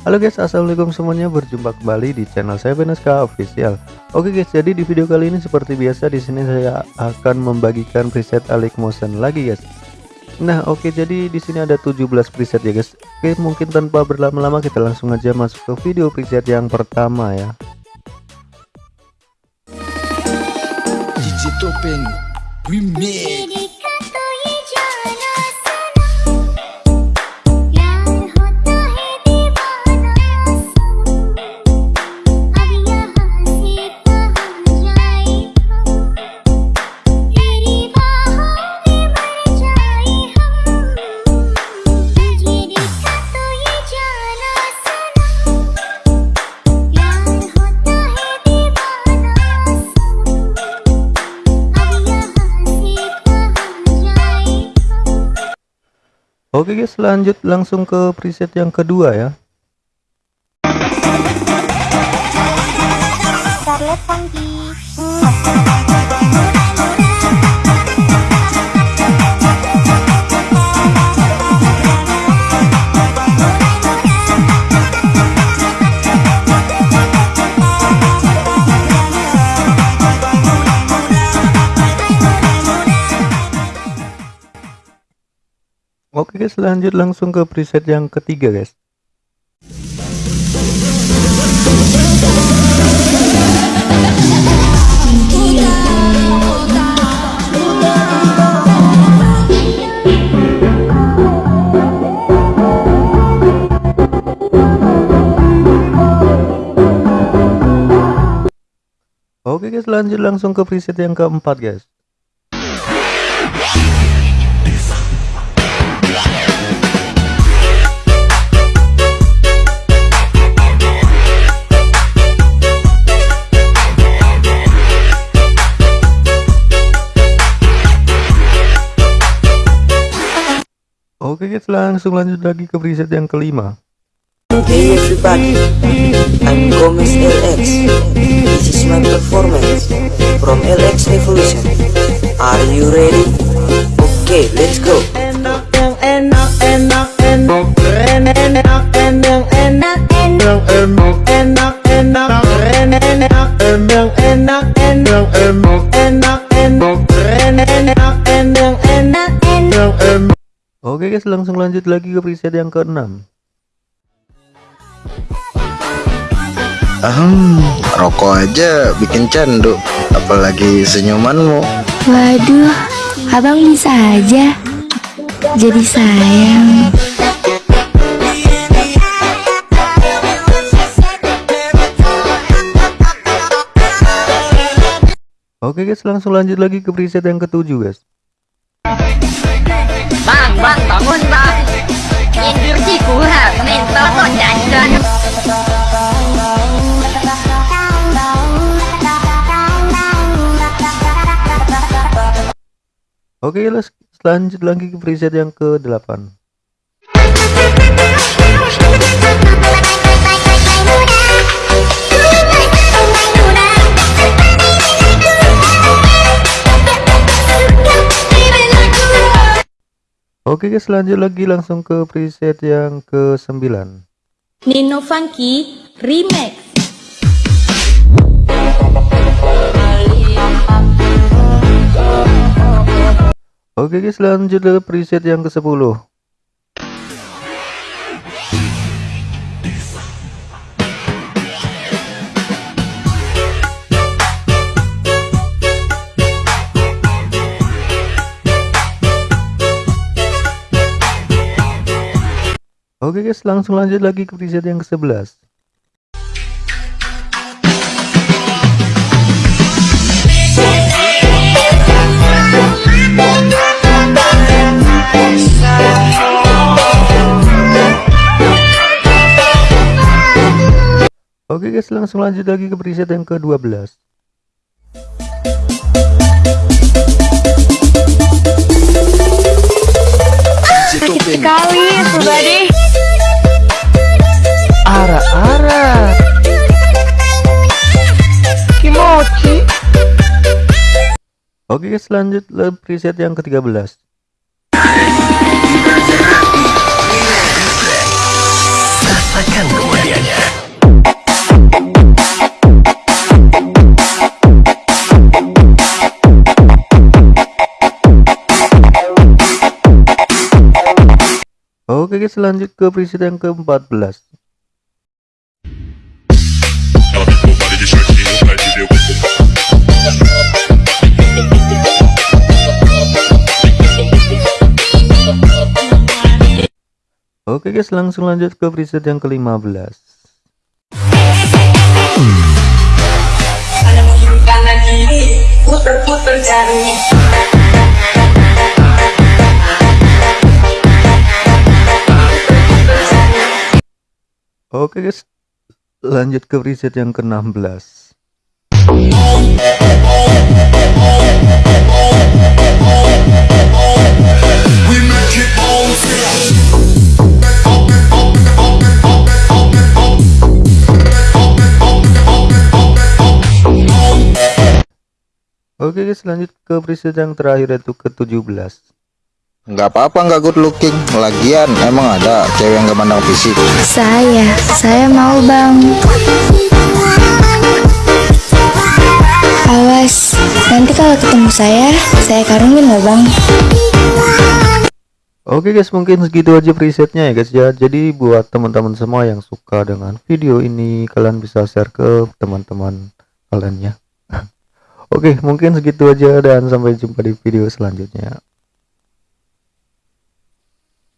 Halo guys assalamualaikum semuanya. Berjumpa kembali di channel saya Beneska Official. Oke guys jadi di video kali ini seperti biasa di sini saya akan membagikan preset Alik Motion lagi guys. Nah oke jadi di sini ada 17 preset ya guys. Oke mungkin tanpa berlama-lama kita langsung aja masuk ke video preset yang pertama ya. Remix Oke guys lanjut langsung ke preset yang kedua ya. Scarlett Funky Oke guys lanjut langsung ke preset yang ketiga guys. Oke guys lanjut langsung ke preset yang keempat guys Oke guys langsung lanjut lagi ke preset yang kelima Hey everybody, I'm Gomez LX. This is my performance from LX Evolution. Are you ready? Okay, let's go. Enak enak, enak, enak, enak, enak, enak, enak, enak, enak, enak, enak, enak, enak, enak, enak, enak, Oke guys langsung lanjut lagi ke preset yang keenam Ahem, rokok aja bikin candu, apalagi senyumanmu. Waduh, abang bisa aja jadi sayang. Oke guys langsung lanjut lagi ke preset yang ketujuh guys bang bangun bang. Kurang mental Oke, okay, let's lanjut lagi ke preset yang ke-8. Oke guys, lanjut lagi langsung ke preset yang ke-9. Nino Funky Remix. Oke guys, lanjut ke preset yang ke-10. Oke guys langsung lanjut lagi ke preset yang ke 11 Oke guys langsung lanjut lagi ke preset yang ke 12 DJ Topeng Sekali, pribadi. Oke okay, guys preset yang ke-13 Rasakan kemuliaannya. Oke okay guys lanjut ke preset yang ke-14 Oke guys langsung lanjut ke preset yang ke-15 Oke guys lanjut ke preset yang ke-16 Oke guys lanjut ke preset yang terakhir yaitu ke-17 nggak apa-apa nggak good looking. Lagian emang ada cewek yang gak mandang fisik. Saya, saya mau bang. Awas, nanti kalau ketemu saya, saya karungin loh bang. Oke guys mungkin segitu aja presetnya ya guys ya. Jadi buat teman-teman semua yang suka dengan video ini kalian bisa share ke teman-teman kalian ya Oke mungkin segitu aja dan sampai jumpa di video selanjutnya